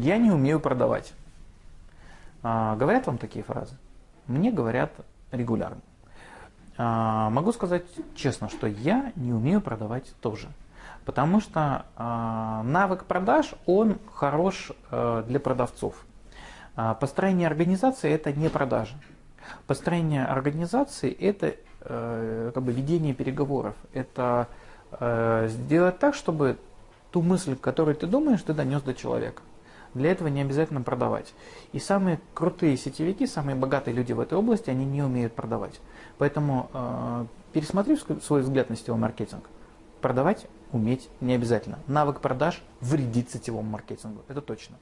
Я не умею продавать. А, говорят вам такие фразы? Мне говорят регулярно. А, могу сказать честно, что я не умею продавать тоже. Потому что а, навык продаж, он хорош а, для продавцов. А, построение организации это не продажа. Построение организации это э, как бы ведение переговоров. Это э, сделать так, чтобы ту мысль, которую ты думаешь, ты донес до человека. Для этого не обязательно продавать. И самые крутые сетевики, самые богатые люди в этой области, они не умеют продавать. Поэтому э, пересмотри свой взгляд на сетевой маркетинг. Продавать уметь не обязательно. Навык продаж вредит сетевому маркетингу, это точно.